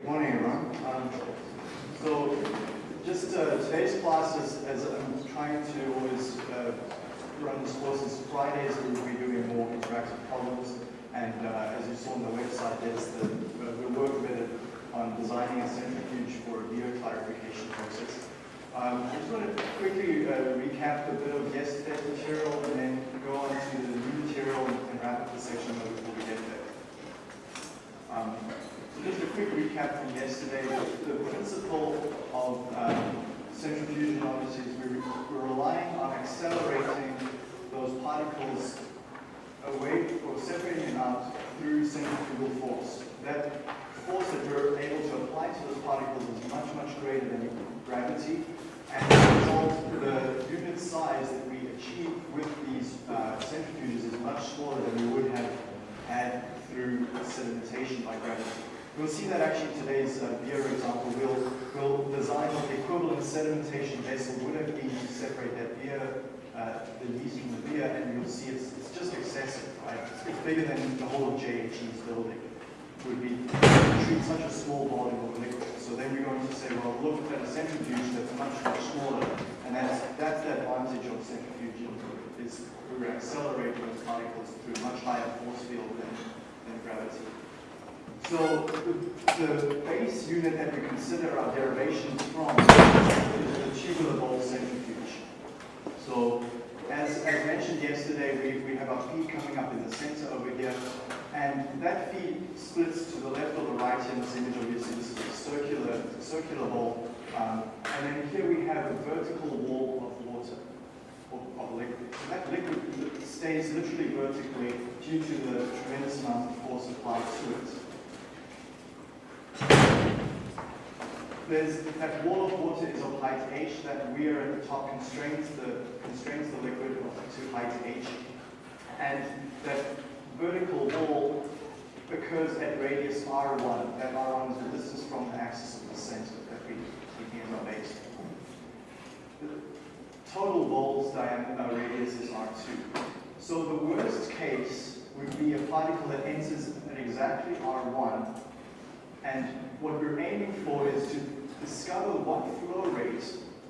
Good morning, everyone. Um, so, just uh, today's class is, as I'm trying to always uh, run this course, is Fridays we will be doing more interactive problems. And uh, as you saw on the website, there's the, uh, we work a bit on designing a centrifuge for a beer clarification process. Um, I just want to quickly uh, recap a bit of yesterday's material and then go on to the new material and wrap up the section before we get there. Um, just a quick recap from yesterday. The, principle of um, centrifusion obviously is we're, we're relying on accelerating those particles away or separating them out through centrifugal force. That force that we're able to apply to those particles is much, much greater than gravity. And as a result, the unit size that we achieve with these uh, centrifuges is much smaller than we would have had through sedimentation by gravity. We'll see that actually today's uh, beer example. We'll, we'll design what the equivalent sedimentation vessel would have been to separate that beer, uh, the yeast from the beer, and you'll see it's, it's just excessive, right? It's, bigger than the whole of JHE's building would be treat such a small volume of liquid. So then we're going to say, well, look at a centrifuge that's much, much smaller, and that's, that's the advantage of centrifuging, is we're accelerating those particles through a much higher force field than, than gravity. So the, base unit that we consider our derivations from is the tubular centrifuge. So as, as mentioned yesterday, we, we have our feed coming up in the center over here, and that feed splits to the left or the right in this image. Obviously, this is a circular, circular bowl. Um, and then here we have a vertical wall of water, of, of liquid. That liquid stays literally vertically due to the tremendous amount of force applied to it. There's that wall of water is of height h that we are at the top constrains the constrains the liquid to height h, and that vertical wall occurs at radius r1. That r1 is the distance from the axis of the center that we as our base. The total wall's diameter uh, radius is r2. So the worst case would be a particle that enters at exactly r1 and what we're aiming for is to discover what flow rate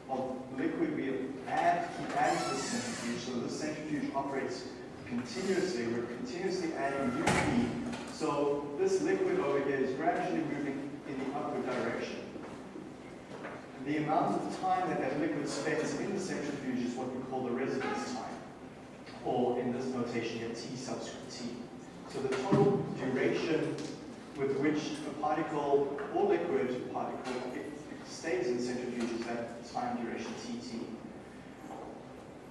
of liquid we add, to the centrifuge. So this centrifuge operates continuously. We're continuously adding new feed. So this liquid over here is gradually moving in the upward direction. The amount of time that that liquid spends in the centrifuge is what we call the residence time, or in this notation here, T subscript T. So the total duration with which a particle or liquid particle stays in centrifuges that time duration TT.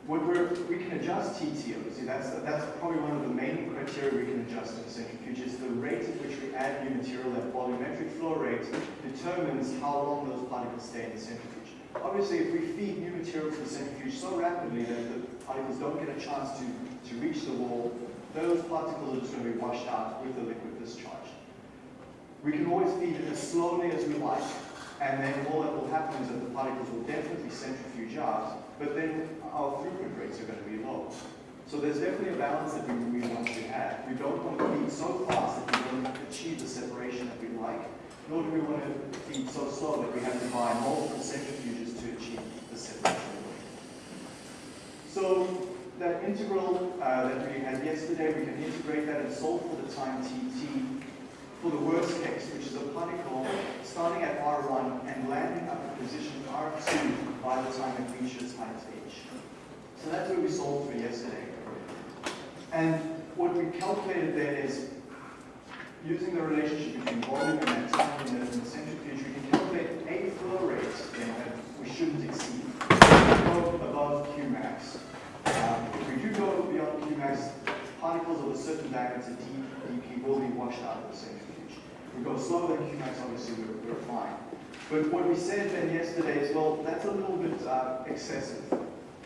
What we can adjust TT, obviously, that's, that's probably one of the main criteria we can adjust in centrifuge is the rate at which we add new material, that volumetric flow rate, determines how long those particles stay in the centrifuge. Obviously, if we feed new material to the centrifuge so rapidly that the particles don't get a chance to, to reach the wall, those particles are just going to be washed out with the liquid discharge. We can always feed it as slowly as we like, and then all that will happen is that the particles will definitely centrifuge out, but then our throughput rates are going to be low. So there's definitely a balance that we, we want to have. We don't want to feed so fast that we don't achieve the separation that we like, nor do we want to feed so slow that we have to buy multiple centrifuges to achieve the separation. So that integral uh, that we had yesterday, we can integrate that and solve for the time tt for the worst case, which is a particle starting at R1 and landing at the position R2 by the time it reaches height h. So that's what we solved for yesterday. And what we calculated there is using the relationship between volume and time in the centrifuge, we can calculate a flow rate that we shouldn't exceed. Go above Qmax. Um, if we do go beyond Qmax, particles of a certain diameter d, dp will be washed out of the centrifuge we go slower than Qmax, obviously we're, fine. But what we said then yesterday is, well, that's a little bit uh, excessive.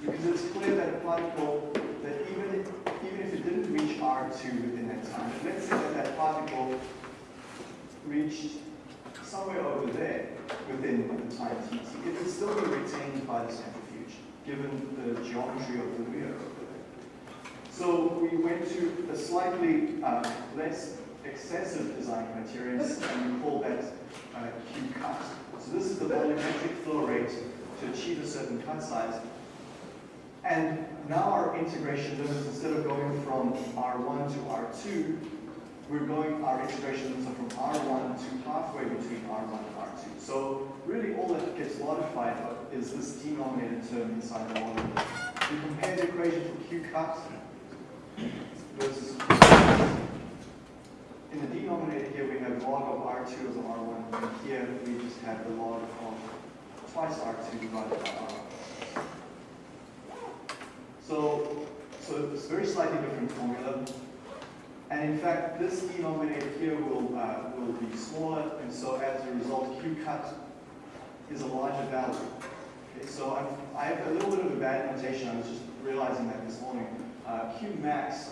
Because it's clear that a particle, that even if, even if it didn't reach R2 within that time, let's say that that particle reached somewhere over there within the time tt, it would still be retained by the centrifuge, given the geometry of the mirror. So we went to a slightly uh, less excessive design criteria, and we call that uh, Q cut. So this is the volumetric flow rate to achieve a certain cut size. And now our integration limits, instead of going from R1 to R2, we're going, our integration limits are from R1 to halfway between R1 and R2. So really all that gets modified is this denominator term inside the volume. We compare the equation for Q cut versus in the denominator here we have log of R2 as R1, and here we just have the log of twice R2 divided by R1. So, so it's a very slightly different formula. And in fact, this denominator here will, uh, will be smaller, and so as a result, Q cut is a larger value. Okay, so I'm, I have a little bit of a bad notation, I was just realizing that this morning. Uh, Q max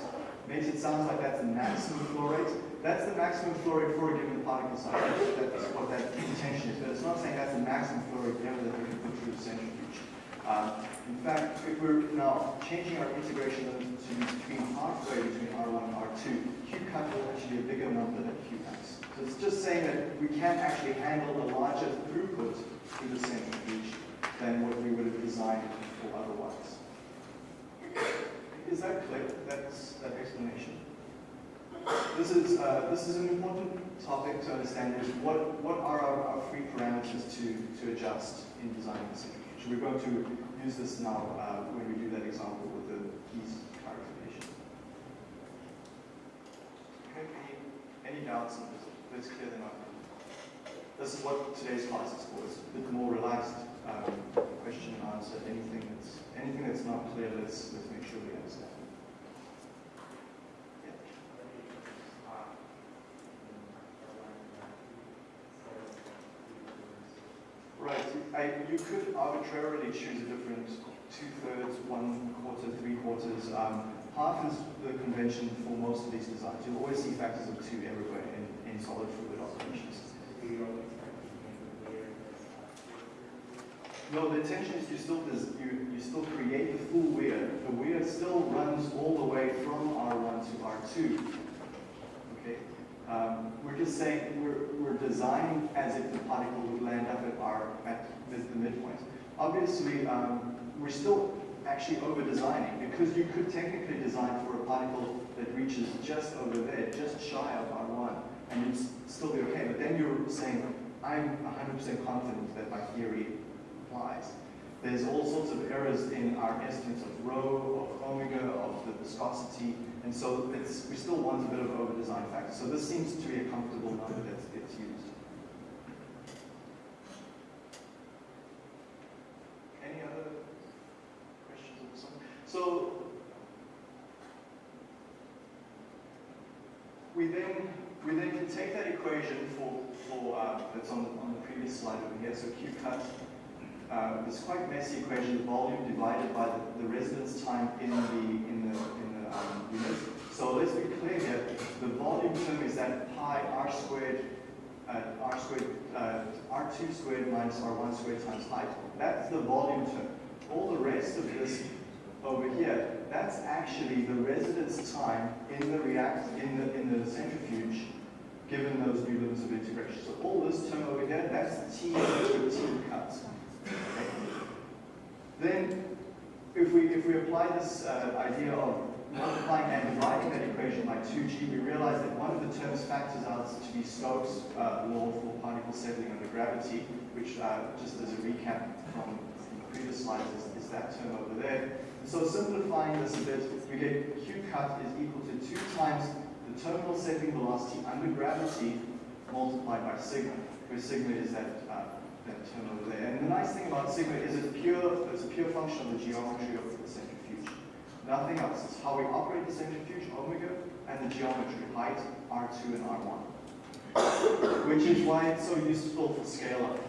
makes it sound like that's the maximum flow rate. That's the maximum flow rate for a given particle size. That's what that intention is, but it's not saying that's the maximum flow rate ever that we can put through the centrifuge. Um, in fact, if we're now changing our integration to between halfway between R1 and R2, Q cut will actually be a bigger number than Q max. So it's just saying that we can actually handle a larger throughput through the centrifuge than what we would have designed for otherwise. Is that clear? That's that explanation. This is uh, this is an important topic to understand. Is what what are our, our free parameters to to adjust in designing this centrifuge? We're going to use this now uh, when we do that example with the keys clarification. Okay, any, any doubts on this? Let's clear them up. This is what today's class is for. It's a bit more relaxed um, question and answer. Anything that's anything that's not clear, let's let's make sure we understand. I, you could arbitrarily choose a different two-thirds, one quarter, three quarters. Um, half is the convention for most of these designs. You'll always see factors of two everywhere in, in solid fluid operations. No, the intention is you still you, you still create the full weir. The weir still runs all the way from R1 to R2. Okay. Um, we're just saying we're, we're designing as if the particle would land up at R at the, the midpoint. Obviously, um, we're still actually over designing because you could technically design for a particle that reaches just over there, just shy of R1, and you'd still be okay. But then you're saying, I'm 100% confident that my theory applies. There's all sorts of errors in our estimates of rho, of omega, of the viscosity, and so it's, we still want a bit of over-design factor. So this seems to be a comfortable number that gets used. Any other questions on this one? So we then we then can take that equation for for uh, that's on the, on the previous slide over here. So Q cut uh, quite messy equation, the volume divided by the, the residence time in the in the in the um, unit. So let's be clear here. The volume term is that pi r squared uh, r squared uh, r2 squared minus r1 squared times height. That's the volume term. All the rest of this over here, that's actually the residence time in the react in the in the centrifuge given those new limits of integration. So all this term over here, that's T over T cut. Then, if we if we apply this uh, idea of multiplying and dividing that equation by 2g, we realize that one of the terms factors out to be Stokes' uh, law for particles settling under gravity, which uh, just as a recap from the previous slides is, is that term over there. So simplifying this a bit, we get q cut is equal to 2 times the terminal settling velocity under gravity multiplied by sigma, where sigma is that uh, that term over there. And the nice thing about sigma is it's pure, it's a pure function of the geometry of the centrifuge. Nothing else. It's how we operate the centrifuge, omega, and the geometry, height, R2 and R1. Which is why it's so useful for scale-up.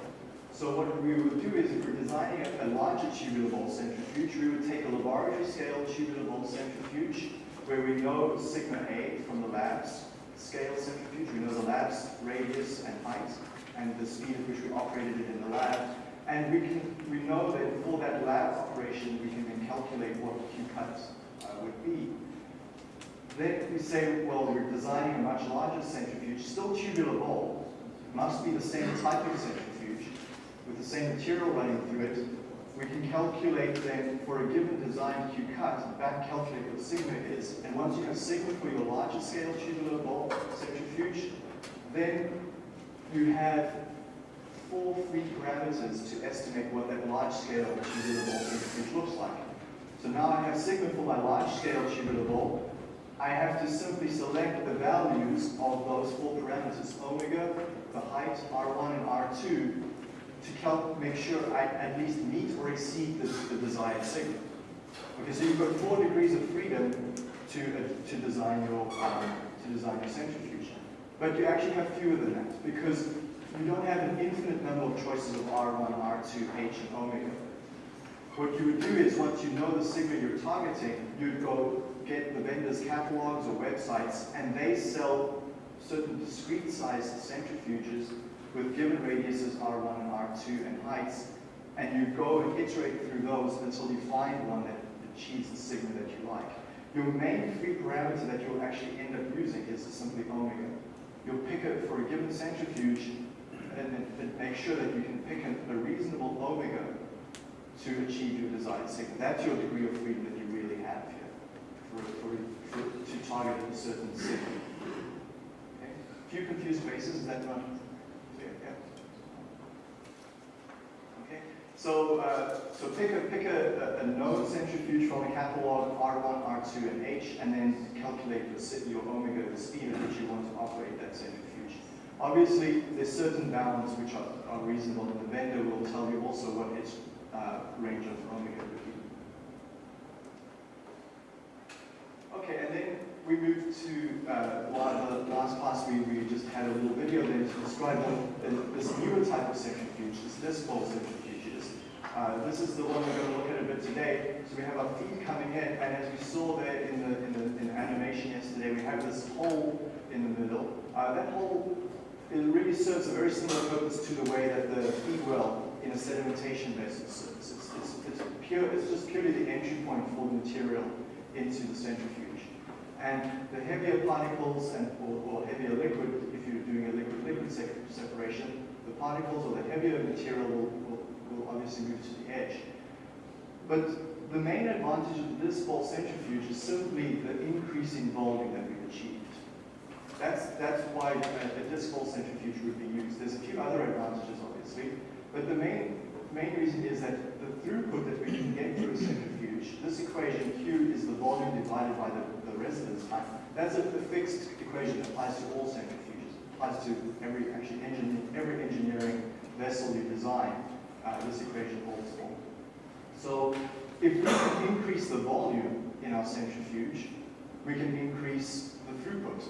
So what we would do is if we're designing a, a larger tubular bowl centrifuge, we would take a laboratory scale tubular bowl centrifuge where we know sigma A from the labs scale centrifuge, we know the lab's radius and height, and the speed at which we operated it in the lab. And we can we know that for that lab operation, we can then calculate what Q cut uh, would be. Then we say, well, we're designing a much larger centrifuge, still tubular bowl, must be the same type of centrifuge, with the same material running through it. We can calculate then for a given design Q cut, back calculate what sigma is, and once you have sigma for your larger scale tubular bowl centrifuge, then you have four free parameters to estimate what that large scale tubular bowl centrifuge looks like. So now I have sigma for my large scale tubular bowl, I have to simply select the values of those four parameters, omega, the height, R1 and R2, to help make sure I at least meet or exceed the, the desired sigma. Okay, so you've got four degrees of freedom to, uh, to design your um, to design your centrifuge. But you actually have fewer than that because you don't have an infinite number of choices of R1, R2, H, and omega. What you would do is once you know the sigma you're targeting, you'd go get the vendor's catalogs or websites, and they sell certain discrete sized centrifuges with given radiuses R1 and R2 and heights, and you go and iterate through those until you find one that achieves the sigma that you like. Your main free parameter that you'll actually end up using is simply omega. You'll pick it for a given centrifuge and, make sure that you can pick a, reasonable omega to achieve your desired sigma. That's your degree of freedom that you really have here for, for, for, to target a certain sigma. Okay? A few confused faces, is that not clear? Yeah. Okay. So, uh, so pick a pick a, a, known centrifuge from a catalog R1, R2, and H, and then calculate your, your omega, the speed at which you want to operate that centrifuge. Obviously, there's certain bounds which are, are reasonable, and the vendor will tell you also what its uh, range of omega Okay, and then we moved to uh, the last class. We, we just had a little video there to describe the, this newer type of centrifuge, this disc bowl centrifuges. Uh, this is the one we're going to look at a bit today. So we have our feed coming in, and as we saw there in the, in the, in the animation yesterday, we have this hole in the middle. Uh, that hole it really serves a very similar purpose to the way that the feed well in a sedimentation vessel serves. It's, it's, it's, pure, it's just purely the entry point for the material into the centrifuge. And the heavier particles and or, or heavier liquid, if you're doing a liquid-liquid separation, the particles or the heavier material will, will, will obviously move to the edge. But the main advantage of this bowl centrifuge is simply the increase in volume that we've achieved. That's, that's why a, a disc centrifuge would be used. There's a few other advantages, obviously, but the main, main reason is that the throughput that we can get through a centrifuge, this equation Q is the volume divided by the residence time. That's a, a, fixed equation that applies to all centrifuges. applies to every actually engine, every engineering vessel you design. Uh, this equation holds for. So if we can increase the volume in our centrifuge, we can increase the throughput,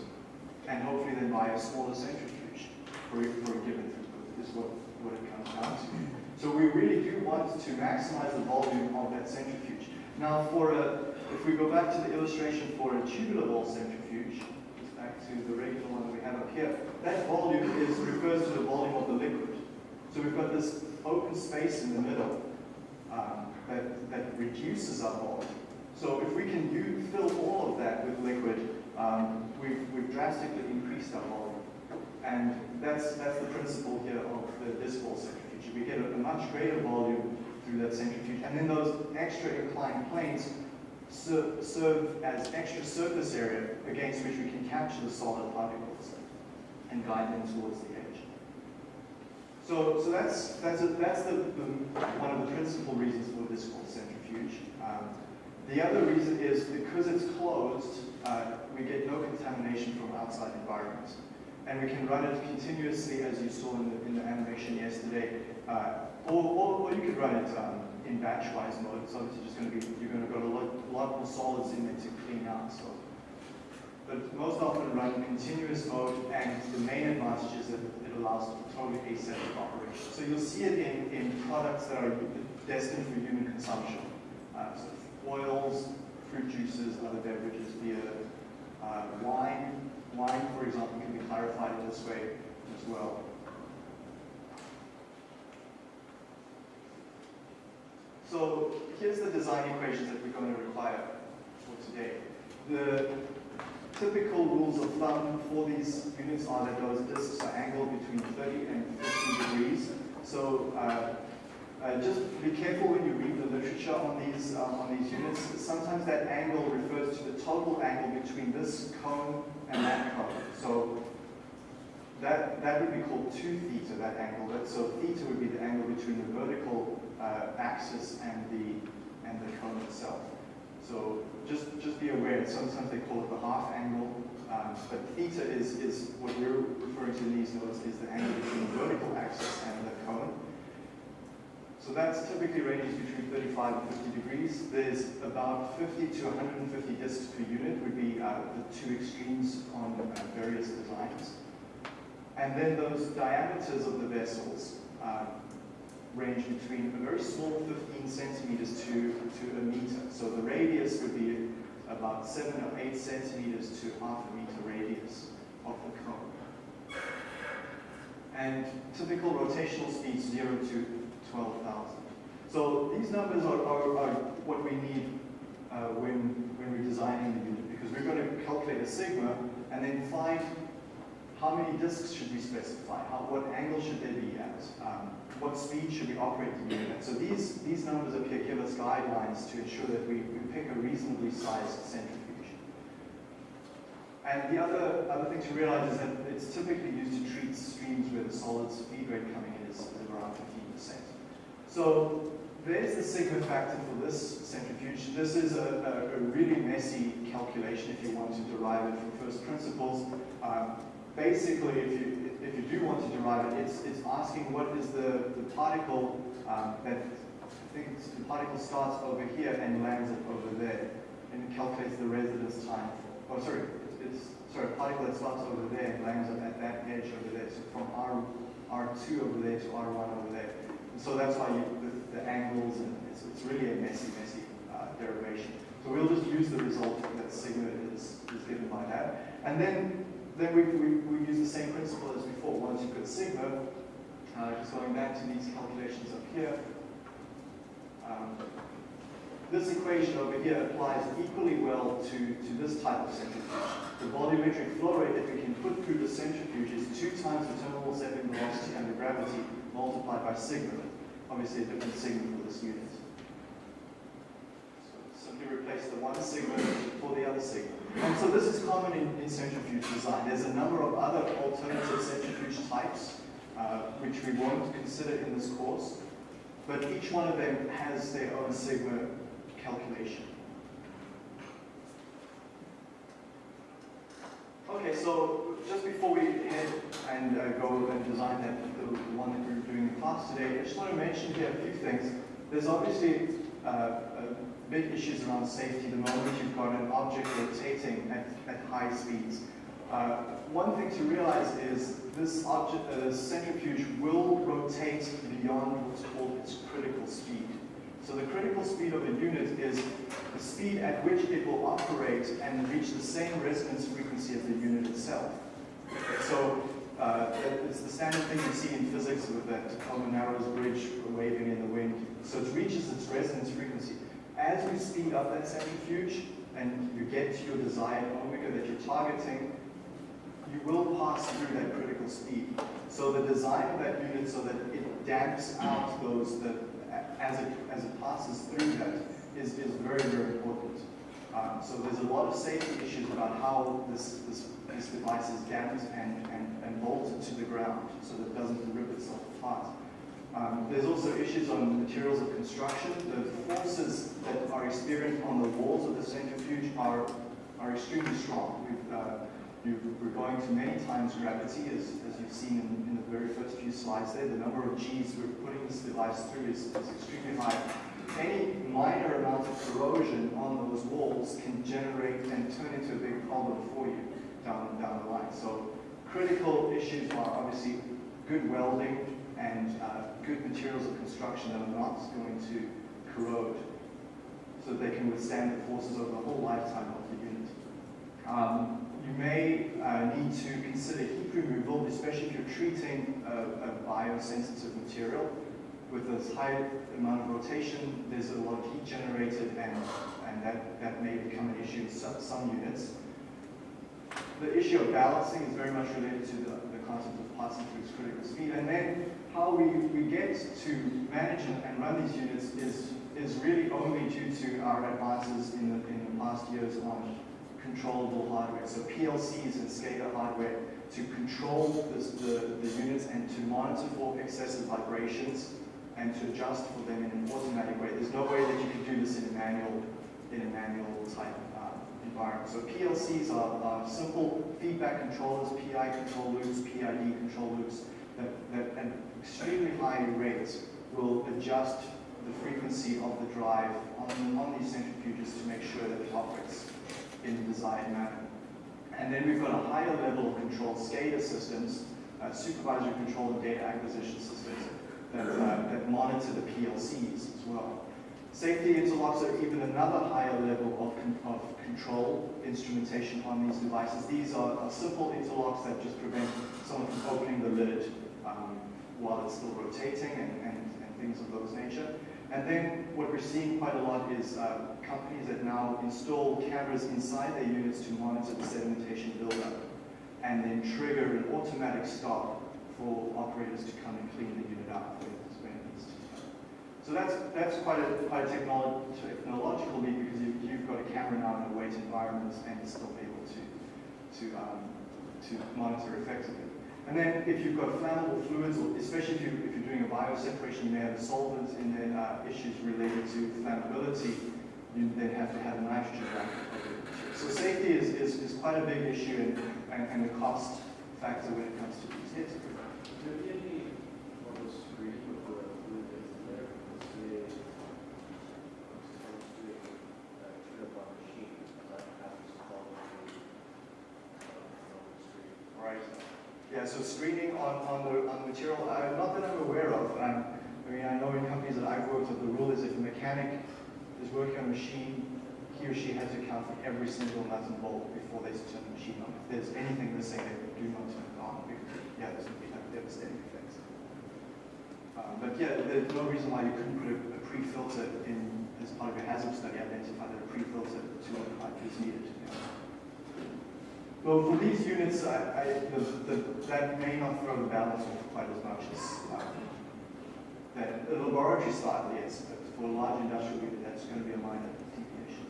and hopefully then buy a smaller centrifuge for, for a given throughput. Is what what it comes down to. So we really do want to maximize the volume of that centrifuge. Now, for a if we go back to the illustration for a tubular bowl centrifuge, back to the regular one that we have up here, that volume is refers to the volume of the liquid. So we've got this open space in the middle um, that, that reduces our volume. So if we can use, fill all of that with liquid, um, we've, we've drastically increased our volume. And that's, that's the principle here of the disc bowl centrifuge. We get a, a much greater volume through that centrifuge. And then those extra inclined planes ser serve as extra surface area against which we can capture the solid particles and guide them towards the edge. So, so that's, that's, a, that's the, the, one of the principal reasons for this called centrifuge. Um, the other reason is because it's closed, uh, we get no contamination from outside environments. And we can run it continuously, as you saw in the, in the animation yesterday. Uh, or, or, or, you could run it um, in batch-wise mode. It's obviously just going to be, you're going to got a lot, lot more solids in there to clean out. So, But most often run in continuous mode, and the main advantage is that it allows totally aseptic operation. So you'll see it in, in products that are destined for human consumption. Uh, so oils, fruit juices, other beverages, beer, uh, wine. Wine, for example, can be clarified in this way as well. So here's the design equations that we're going to require for today. The, typical rules of thumb for these units are that those discs are angled between 30 and 50 degrees. So uh, uh, just be careful when you read the literature on these uh, on these units. Sometimes that angle refers to the total angle between this cone and that cone. So that that would be called 2 theta, that angle. So theta would be the angle between the vertical uh, axis and the and the cone itself. So just, just be aware, sometimes they call it the half angle, um, but theta is, is what we're referring to in these notes is the angle between the vertical axis and the cone. So that's typically ranges between 35 and 50 degrees. There's about 50 to 150 discs per unit would be uh, the two extremes on uh, various designs. And then those diameters of the vessels, uh, range between a very small 15 centimeters to, to a meter. So the radius would be about 7 or 8 centimeters to half a meter radius of the cone. And typical rotational speeds 0 to 12,000. So these numbers are, are, are what we need uh, when, when we're designing the unit because we're going to calculate a sigma and then find how many disks should we specify, how, what angle should they be at, um, what speed should we operate the unit at. So these, these numbers up here give us guidelines to ensure that we, we pick a reasonably sized centrifuge. And the other, other thing to realize is that it's typically used to treat streams where the solids feed rate coming in is, is around 15%. So there's the sigma factor for this centrifuge. This is a, a, a, really messy calculation if you want to derive it from first principles. Um, basically, if you if you do want to derive it, it's, it's asking what is the, the particle um, that, I think the particle starts over here and lands it over there, and it calculates the residence time. Oh, sorry, it's, it's sorry, particle that starts over there and lands at that edge over there. So from R, R2 over there to R1 over there. And so that's why you, the, the angles, and it's, it's really a messy, messy uh, derivation. So we'll just use the result that sigma is, is given by that. And then then we, we, we use the same principle as before. Once you've got sigma, uh, just going back to these calculations up here, um, this equation over here applies equally well to, to this type of centrifuge. The volumetric flow rate that we can put through the centrifuge is two times the terminal settling velocity under gravity multiplied by sigma. Obviously a different sigma for this unit. So simply replace the one sigma for the other sigma. And so this is common in, in centrifuge design. There's a number of other alternative centrifuge types, uh, which we won't consider in this course, but each one of them has their own sigma calculation. Okay, so just before we head and uh, go and design that, the, one that we're doing in class today, I just want to mention here a few things. There's obviously uh, big issues around safety the moment you've got an object rotating at, at high speeds. Uh, one thing to realize is this object, uh, centrifuge will rotate beyond what's called its critical speed. So the critical speed of a unit is the speed at which it will operate and reach the same resonance frequency as the unit itself. So uh, it's the standard thing you see in physics with that Tacoma Narrows bridge waving in the wind. So it reaches its resonance frequency as you speed up that centrifuge and you get to your desired omega that you're targeting, you will pass through that critical speed. So the design of that unit so that it damps out those that as it as it passes through that is, is very, very important. Um, so there's a lot of safety issues about how this, this, this device is damped and, and, and bolted to the ground so that it doesn't rip itself apart. Um, there's also issues on materials of construction. The forces that are experienced on the walls of the centrifuge are, are extremely strong. We've, uh, we're going to many times gravity, as, as you've seen in, in, the very first few slides there. The number of G's we're putting this device through is, is extremely high. Any minor amount of corrosion on those walls can generate and turn into a big problem for you down, down the line. So critical issues are obviously good welding, and uh, good materials of construction that are not going to corrode so that they can withstand the forces over the whole lifetime of the unit. Um, you may uh, need to consider heat removal, especially if you're treating a, a biosensitive material. With this high amount of rotation, there's a lot of heat generated and, and that, that may become an issue in some, some units. the issue of balancing is very much related to the, the concept of passing through its critical speed. And then how we, we get to manage and, and run these units is, is really only due to our advances in the, in the past years on controllable hardware. So PLCs and SCADA hardware to control the, the units and to monitor for excessive vibrations and to adjust for them in an automatic way. There's no way that you can do this in a manual, in a manual type uh, environment. So PLCs are, are, simple feedback controllers, PI control loops, PID control loops that, that at extremely high rates will adjust the frequency of the drive on, on these centrifuges to make sure that it operates in the desired manner. And then we've got a higher level of control SCADA systems, uh, supervisory control and data acquisition systems that, uh, that monitor the PLCs as well. Safety interlocks are even another higher level of, con of control instrumentation on these devices. These are, are, simple interlocks that just prevent someone from opening the lid while it's still rotating and, and, and things of those nature. And then what we're seeing quite a lot is uh, companies that now install cameras inside their units to monitor the sedimentation buildup and then trigger an automatic stop for operators to come and clean the unit up when it needs to. So that's that's quite a quite a technological leap because you, you've got a camera now in a wet environment and it's still able to to um, to monitor effectively. And then if you've got flammable fluids, especially if, you, if you're doing a bioseparation, you may have a solvents and then uh, issues related to flammability, you then have to have a nitrogen. So safety is, is, is quite a big issue and, and, and the cost factor when it comes to these. Yes? On, the, on material, uh, not that I'm aware of. Um, I mean, I know in companies that I've worked the rule is if a mechanic is working on a machine, he or she has to account for every single nut and bolt before they turn the machine on. If there's anything missing, they do not turn it on because, yeah, there's going to be devastating effects. Um, but yeah, there's no reason why you couldn't put a, a pre-filter in as part of your hazard study, identify that a pre-filter to pipe is needed. Well, for these units, I, I, the, the, that may not throw the balance off quite as much as um, that. The laboratory style, yes, but for a large industrial unit, that's going to be a minor deviation.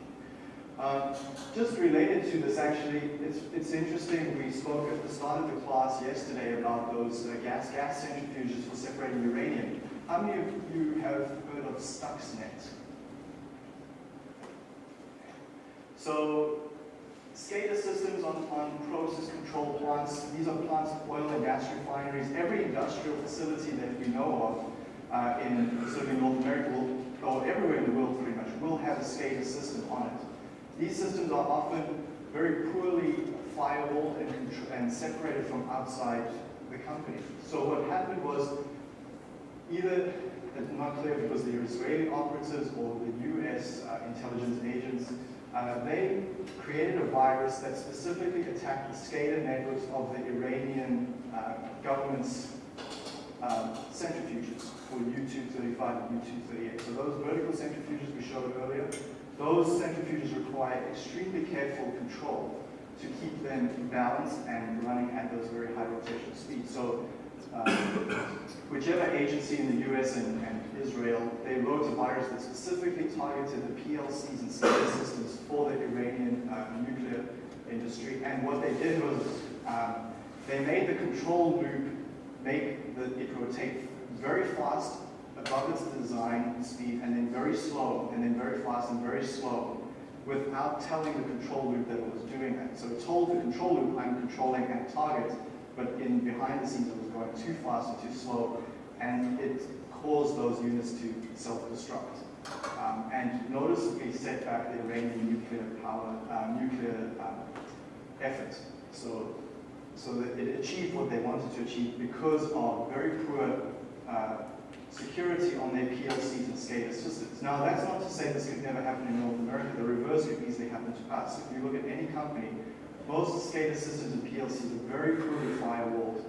Um, just related to this, actually, it's, it's interesting. We spoke at the start of the class yesterday about those uh, gas gas centrifuges for separating uranium. How many of you have heard of Stuxnet? So SCADA systems on, on process control plants. These are plants, of oil and gas refineries. Every industrial facility that we know of uh, in certainly North America, will, or everywhere in the world pretty much, will have a SCADA system on it. These systems are often very poorly firewalled and, and separated from outside the company. So what happened was either, it's not clear if it was the Israeli operatives or the US uh, intelligence agents they created a virus that specifically attacked the SCADA networks of the Iranian uh, government's um, centrifuges for U-235 and U-238. So those vertical centrifuges we showed earlier, those centrifuges require extremely careful control to keep them balanced and running at those very high rotational speeds. So um, whichever agency in the US and, and, Israel, they wrote a virus that specifically targeted the PLCs and SCADA systems for the Iranian uh, nuclear industry. And what they did was um, they made the control loop make the, it rotate very fast above its design speed and then very slow and then very fast and very slow without telling the control loop that it was doing that. So it told the control loop, I'm controlling at target, but in behind the scenes it was going too fast and too slow, and it caused those units to self-destruct. Um, and noticeably set back the Iranian nuclear power, uh, nuclear um, effort. So, so that it achieved what they wanted to achieve because of very poor uh, security on their PLCs and SCADA systems. Now, that's not to say this could never happen in North America. The reverse could easily happen to us. If you look at any company most SCADA systems and PLCs are very poorly firewalled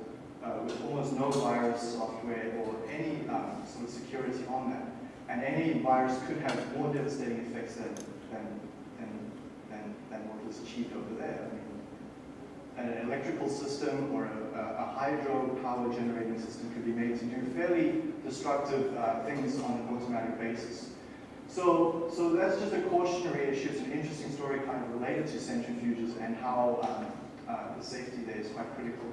uh, with almost no virus software or any um, sort of security on that. And any virus could have more devastating effects than, than, than, than, than what was achieved over there. I mean, an electrical system or a, a hydro power generating system could be made to do fairly destructive uh, things on an automatic basis. So, so that's just a cautionary issue. It's an interesting story kind of related to centrifuges and how um, uh, the safety there is quite critical.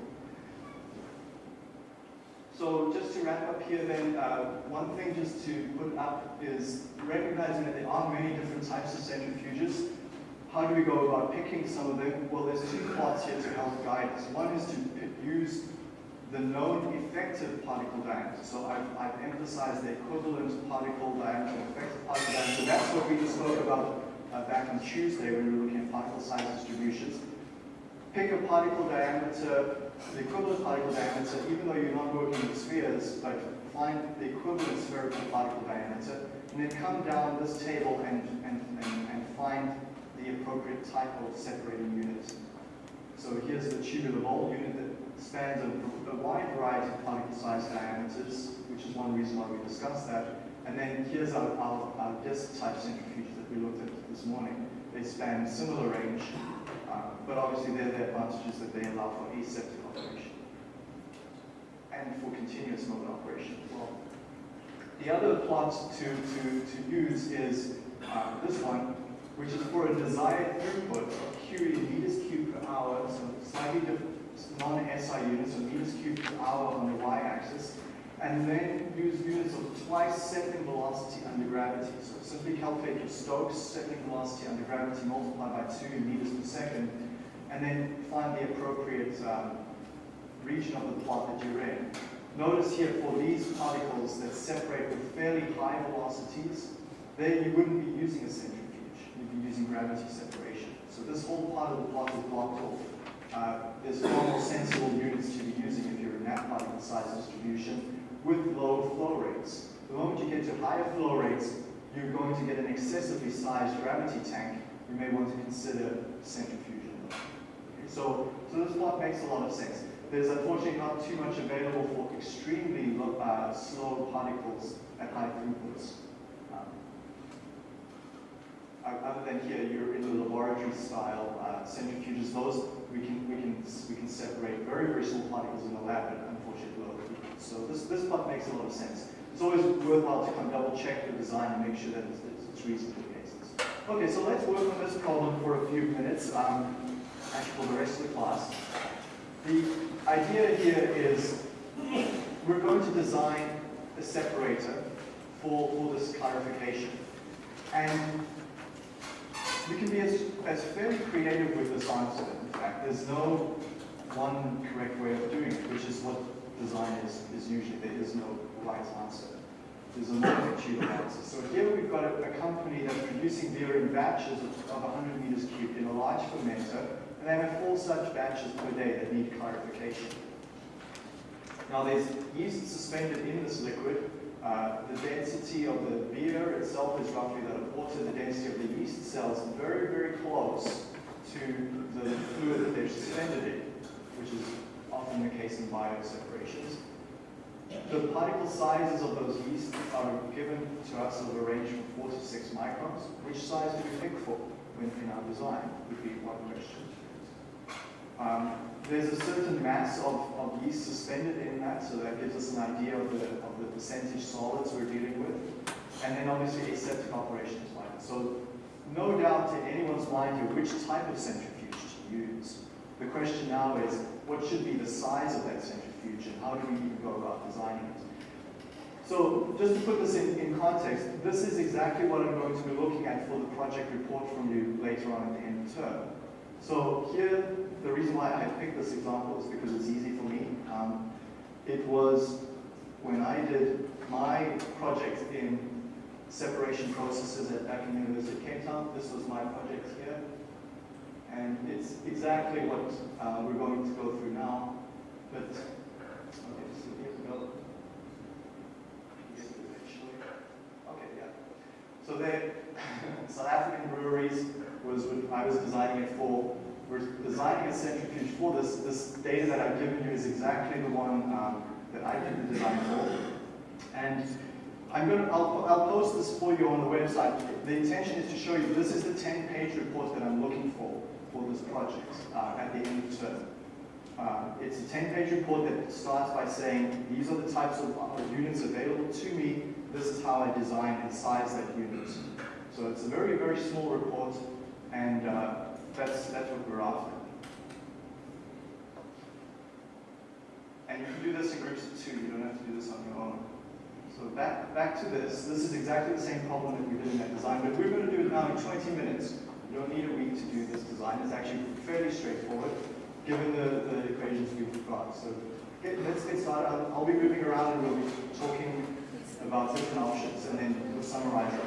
So just to wrap up here then, uh, one thing just to put up is recognizing that there are many different types of centrifuges. How do we go about picking some of them? Well, there's two plots here to help guide us. One is to use the known effective particle diameter. So I've, I've emphasized the equivalent particle diameter and effective particle diameter. That's what we just spoke about uh, back on Tuesday when we were looking at particle size distributions. Pick a particle diameter, the equivalent particle diameter, even though you're not working with spheres, but find the equivalent spherical particle diameter, and then come down this table and, and, and, and find the appropriate type of separating unit. So here's the tubular bowl unit that spans a, a wide variety of particle size diameters, which is one reason why we discussed that. And then here's our, our, our disk type centrifuges that we looked at this morning. They span similar range, but obviously they're the advantages that they allow for aseptic operation and for continuous mode operation as well. The other plot to, to, to use is uh, this one, which is for a desired throughput of Q meters cubed per hour, so slightly different non-SI units, so meters cubed per hour on the y-axis, and then use units of twice settling velocity under gravity. So simply calculate your Stokes settling velocity under gravity multiplied by 2 meters per second, and then find the appropriate um, region of the plot that you're in. Notice here for these particles that separate with fairly high velocities, then you wouldn't be using a centrifuge you'd be using gravity separation. So this whole part of the plot is blocked off. Uh, there's far more sensible units to be using if you're in that particle size distribution with low flow rates. The moment you get to higher flow rates, you're going to get an excessively sized gravity tank. You may want to consider centrifusion. So, so this plot makes a lot of sense. There's unfortunately not too much available for extremely low, uh, slow particles at high throughputs other than here, you're in the laboratory style uh, centrifuges. Those we can we can we can separate very very small particles in the lab, but unfortunately low So this this part makes a lot of sense. It's always worthwhile to kind of double check the design and make sure that it's, it's reasonable cases. Okay, so let's work on this problem for a few minutes, um, actually for the rest of the class. The idea here is we're going to design a separator for, for this clarification. And you can be as, as fairly creative with this answer. In fact, there's no one correct way of doing it, which is what design is, is usually. There is no right answer. There's a multitude of answers. So here we've got a, a company that's producing beer in batches of, of 100 meters cubed in a large fermenter, and they have four such batches per day that need clarification. Now there's yeast suspended in this liquid, uh, the density of the beer itself is roughly that of water. The density of the yeast cells very, very close to the fluid that they're suspended in, which is often the case in bioseparations. The particle sizes of those yeast are given to us of a range from 4 to 6 microns. Which size do we pick for when in our design would be one question. Um, there's a certain mass of, of yeast suspended in that, so that gives us an idea of the, of the percentage solids we're dealing with. And then obviously aseptic operations line. So no doubt in anyone's mind here which type of centrifuge to use. The question now is, what should be the size of that centrifuge and how do we even go about designing it? So just to put this in, in context, this is exactly what I'm going to be looking at for the project report from you later on at the end of term. So here, the reason why I picked this example is because it's easy for me. Um, it was when I did my project in separation processes at back in University of Cape Town. This was my project here. And it's exactly what uh, we're going to go through now. But, okay, so here we go. Okay, yeah. So they, South African breweries was what I was designing it for. We're designing a centrifuge for this. This data that I've given you is exactly the one um, that I did the design for. And I'm going to, I'll, I'll post this for you on the website. The intention is to show you this is the 10-page report that I'm looking for. for this project uh, at the end of the term. Uh, it's a 10-page report that starts by saying, these are the types of uh, units available to me, this is how I design and size that unit. So it's a very, very small report, and uh, that's, that's what we're after. And you can do this in groups of two, you don't have to do this on your own. So back, back to this, this is exactly the same problem that we did in that design, but we're going to do it now in 20 minutes. You don't need a week to do this design, it's actually fairly straightforward, given the, the equations we've got. So get, let's get started, I'll, I'll be moving around and we'll be talking about different options, and then we'll summarize it.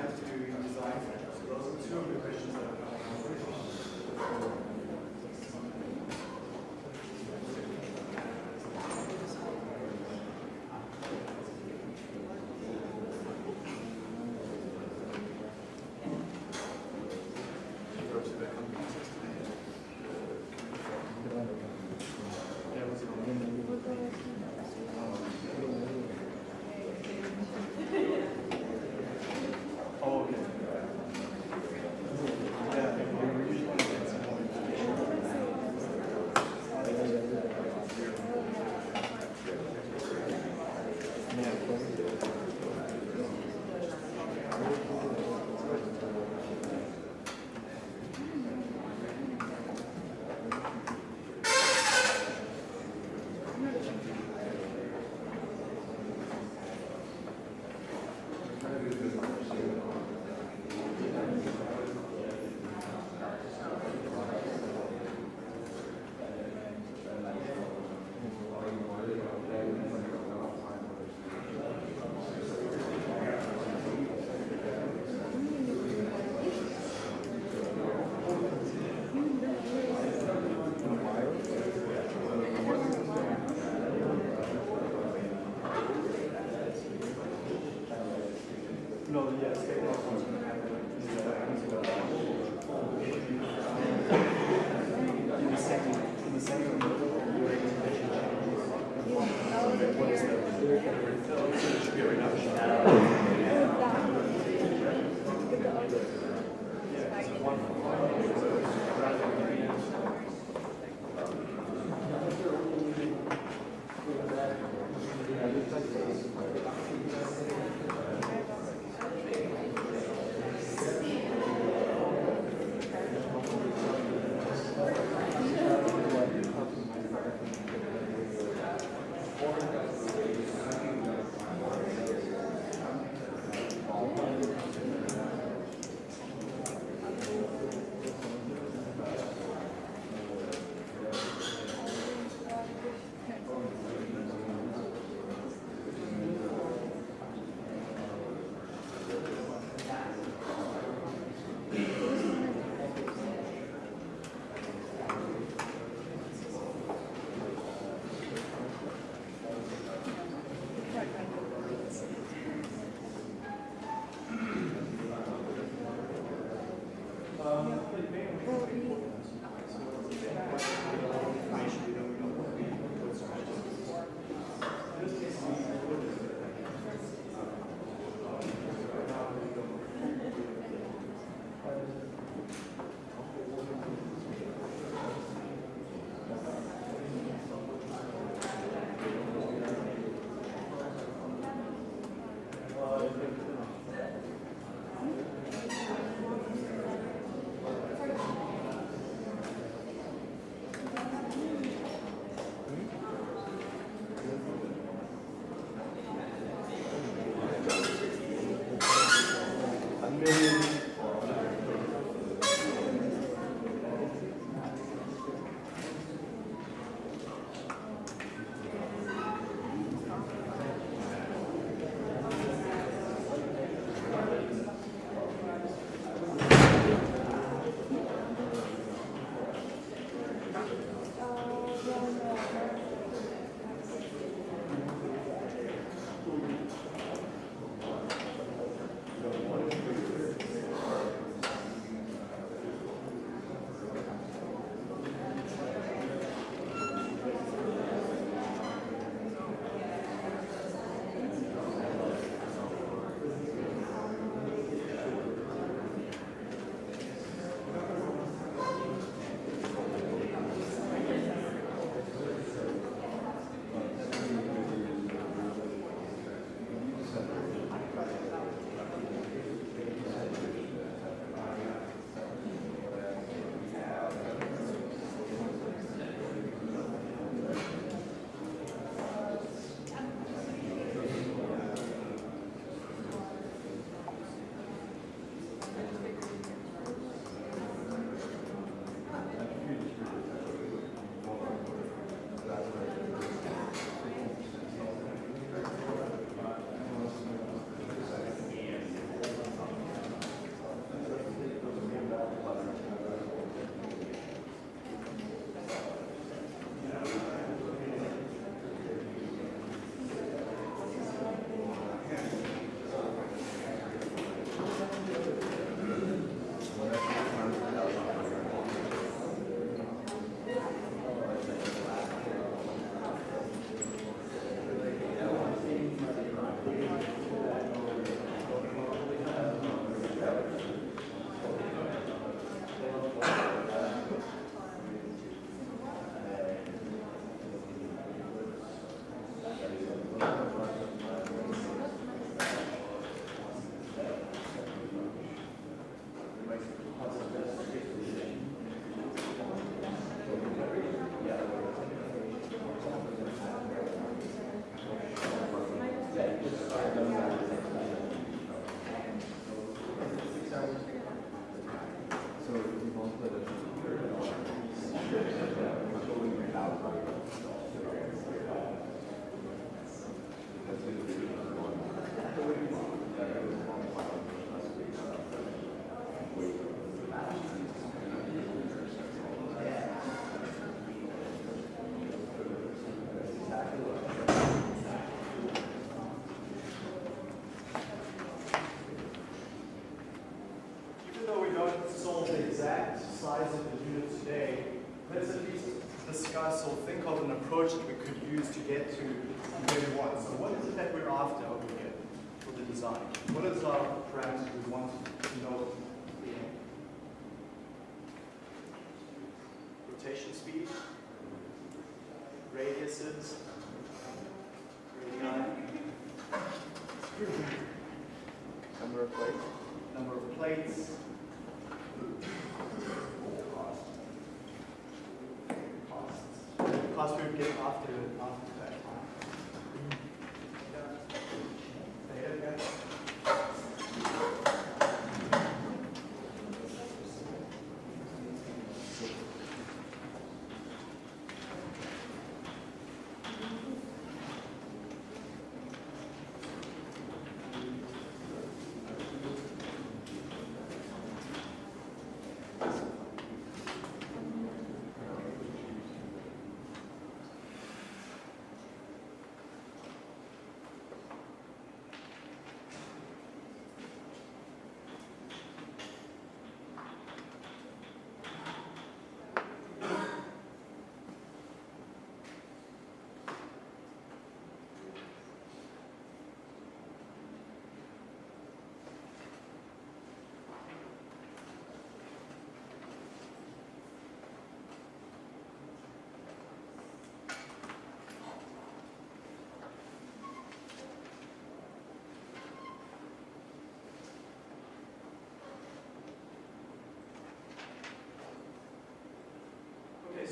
Size to your design two of the questions that are coming up.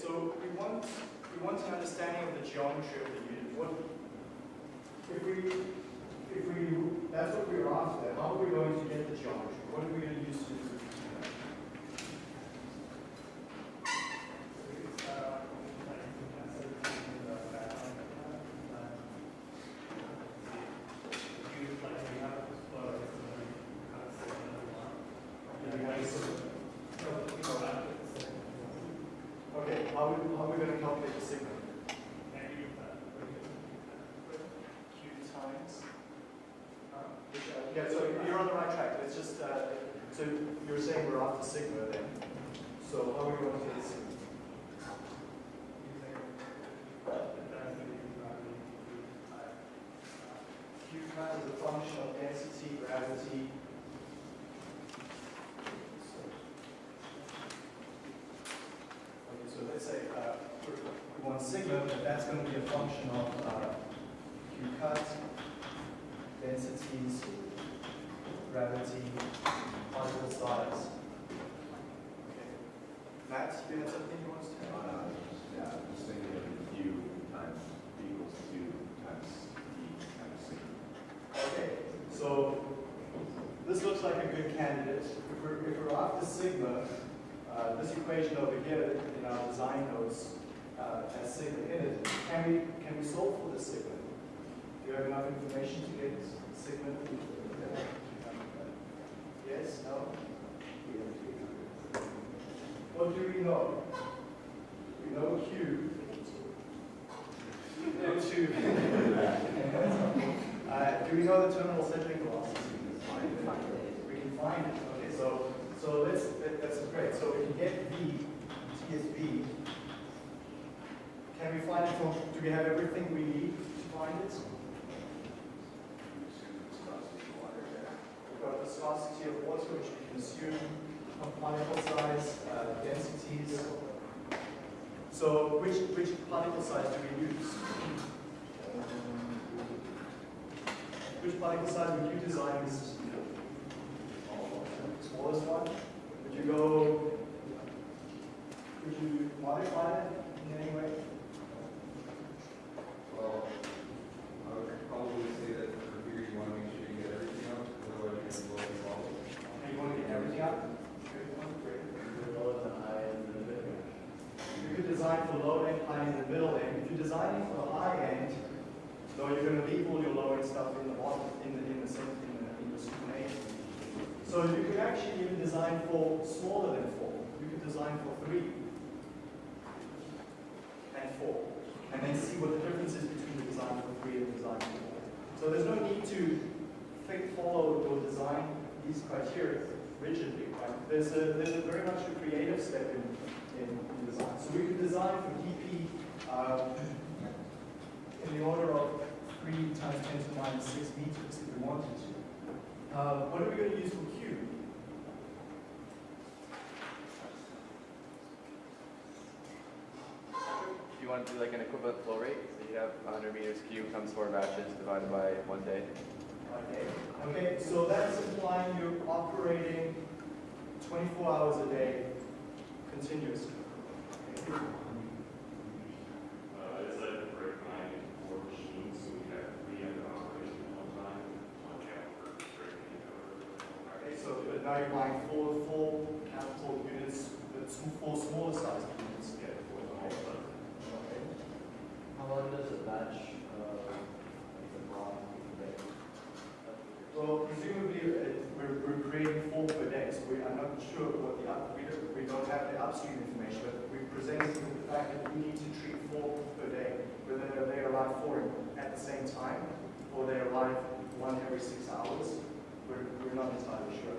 So we want, we want an understanding of the geometry of the unit. What, if we, if we, that's what we're after, how are we going to get the geometry? What are we going to use to do that? Okay, how, we- how are we going to calculate the sigma? Q times? Yeah, so you're on the right track, let's just, uh, so you're saying we're after sigma then, so how are we going to get the sigma? Q times is a function of density, gravity. Okay, so let's say, uh, we want sigma, but that's going to be a function of, uh, Q cut, densities, gravity, particle size. Okay. Matt, you have something you want to tell? Uh, yeah, I'm just thinking of U times B equals times E times C. Okay, so this looks like a good candidate. If we're, if we're after sigma, uh, this equation over here in our design notes uh, has sigma in it. Can we, can we solve for the sigma? Do you have enough information to get sigma? No? What do we know? We know Q. Know two. Uh, do we know the terminal settling velocity? We can find it. Okay, so so let's that, that's great. So we can get V, T is V. Can we find it from? Do we have everything we need to find it? Viscosity of water, which we can assume, particle size, uh, densities. So which which particle size do we use? Which particle size would you design this? smallest one? Would you go, would you modify it in any way? Well, I would probably say that for here, you want to make sure you get everything out, otherwise you're going to blow the ball. Okay, you want to get everything out? Good one, great. You could design designed for low end, high end, and middle end. If you're designing for the high end, though you're going to leave all your low end stuff in the bottom, in the in the center, in the, in the supernate. So you could actually even design for smaller than four. You could design for three and four, and then see what the difference is between the design for three and the design for four. So there's no need to think, follow or design these criteria rigidly. Right? There's a there's a very much a creative step in, in, in design. So we could design for DP uh, in the order of three times ten to the minus six meters if we wanted to. Uh, what are we going to use for Q? Do you want to do like an equivalent flow rate? So you have 100 meters cubed times four batches divided by one day. Okay. Okay, so that's implying you're operating 24 hours a day continuously. Okay. Uh, it's break nine and four machines, so we have three under operation at one time, one after breaking it over. Okay, so but now you're buying four full capital units, but four smaller sized units. Yeah, for the whole time. Okay. How long does a batch, uh, like the block, take? Well, presumably, uh, we're, we're creating four per day, so we, I'm not sure what the, up- we don't, we don't have the upstream information, but we presented with the fact that we need to treat four per day, whether they arrive four at the same time, or they arrive one every six hours, we're, we're not entirely sure.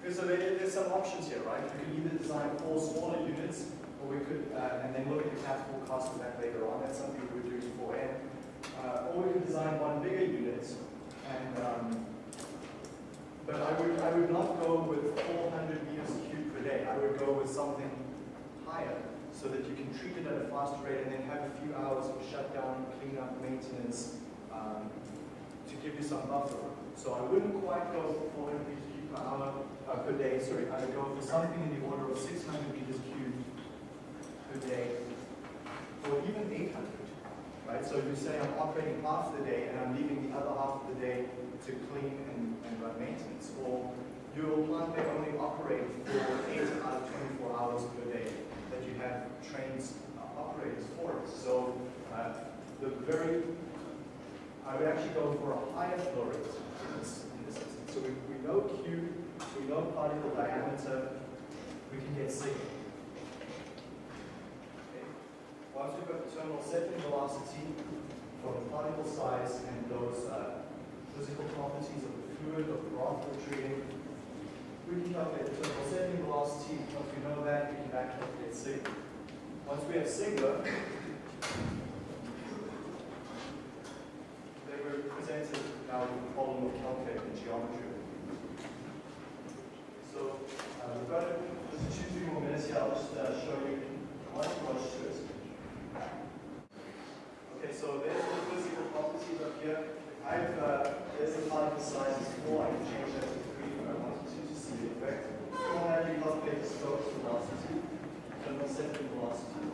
Okay, so there, there's some options here, right? We could either design four smaller units, or we could, uh, and then look at the capital cost of that later on, that's something we would do beforehand. Uh, or we could design one bigger unit, and, um, but I would, I would not go with 400 meters cubed per day. I would go with something higher, so that you can treat it at a faster rate and then have a few hours of shutdown, cleanup, maintenance, um, to give you some buffer. So I wouldn't quite go for 400 meters cubed per hour, uh, per day, sorry. I would go for something in the order of 600 meters cubed per day, or even 800 right? So you say I'm operating half the day and I'm leaving the other half of the day to clean and, and run maintenance. Or your plant may only operate for eight out of 24 hours per day have trains uh, operators for it. So uh, the very, I would actually go for a higher flow rate in this, in this instance. So we, we know Q, we know particle diameter, we can get sigma. Okay. Once we've got the terminal settling velocity from the particle size and those uh, physical properties of the fluid, of the broth we're treating, we can calculate the terminal settling velocity. Once we know that, we can back calculate sigma. Once we have sigma, they were presented now with the problem of calculating the geometry. So uh, we've got just two, three more minutes here. I'll just uh, show you one approach to it. Okay, so there's the physical properties up here. I've, uh, there's the particle size is four. I can change that to three if I wanted to to see the effect. From that, you calculate the Stokes velocity, terminal settling velocity.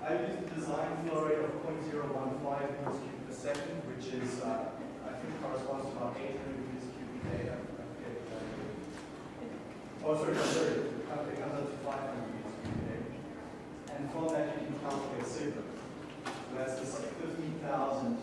I've used a design flow rate of 0.015 meters cubed per second, which is, uh, I think corresponds to about 800 meters cubed per day. I forget exactly. Oh, sorry, no, sorry, okay, comes up to 500 meters cubed per day. And from that, you can calculate sigma. So that's just like 15,000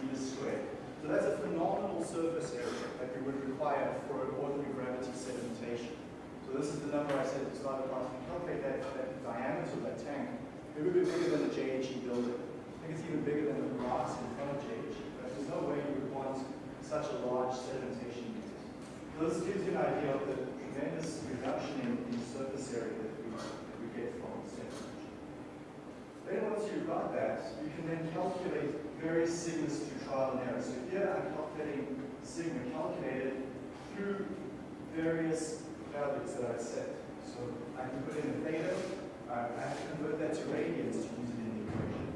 meters squared. So that's a phenomenal surface area that we would require for an ordinary gravity sedimentation. So this is the number I said to start across. We calculate that, that diameter of that tank. It would be bigger than the JHE building. I think it's even bigger than the grass in front of JHE. But there's no way you would want such a large sedimentation unit. So this gives you an idea of the tremendous reduction in, in surface area that we, that we get from sedimentation. You've got that, you can then calculate various sigmas through trial and error. So here I'm calculating sigma calculated through various values that I've set. So I can put in a theta, I have to convert that to radians to use it in the equation.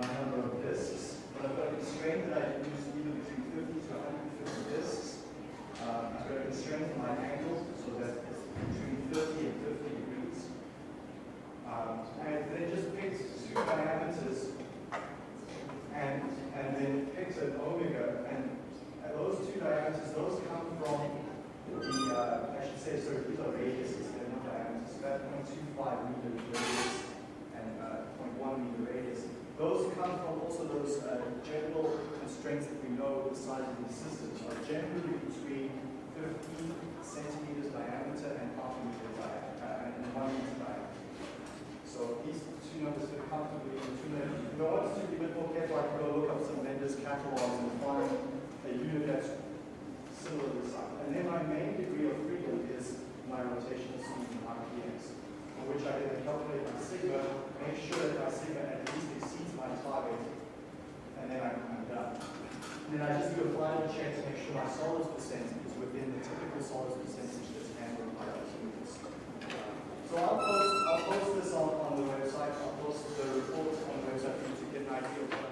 My number of disks. But I've got a constraint that I can use either between 50 to 150 disks. Uh, I've got a constraint for my angle, so that it's between 30 and 50 degrees. Um, and then just two diameters and, and then picked an omega. And, and those two diameters, those come from the, uh, I should say, sorry, these are radiuses, they're not diameters. that 0.25 meter radius and uh, 0.1 meter radius. Those come from also those uh, general constraints that we know the size of the systems are generally between 15 centimeters diameter and half meter diameter, uh, and one meter diameter. So these two numbers so comfortably in two minutes. If I to be a bit more careful, I can go look up some vendors' catalogs and find a unit that's similar to this. And then my main degree of freedom is my rotational speed in RPMs, for which I then calculate my sigma, make sure that my sigma at least exceeds my target, and then I, I'm done. And then I just do a final check to make sure my solid percentage is within the typical solids percentage that's handled by the humans. So I'll post I'll post this on, on the website. I'll post the report on the website for you to get an idea of